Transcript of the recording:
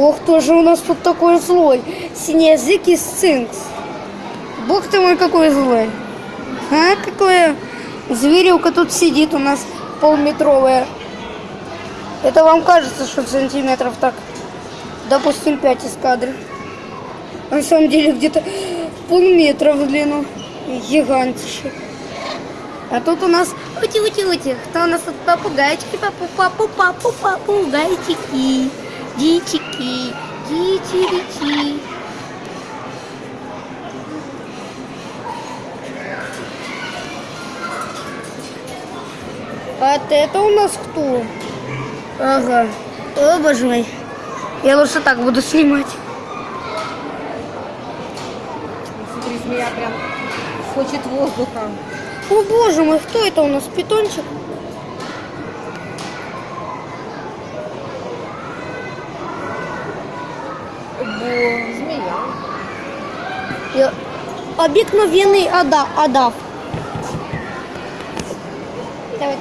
Ох, кто же у нас тут такой злой? Синеязыкий сцинкс. Бог ты мой, какой злой. А, какое зверюка тут сидит у нас полметровая. Это вам кажется, что сантиметров так, допустим, 5 из кадра. На самом деле где-то полметра в длину. Гигантище. А тут у нас ути-ути-ути. Кто у нас тут попугайчики, папу, папу, папу, попугайчики. Дичики, дичи-дичи. А вот это у нас кто? Ага. О, боже мой. Я лучше так буду снимать. Смотри, змея прям хочет воздуха. О, боже мой, кто это у нас? Питончик? Змея. Обыкновенный ада, адав. Давай.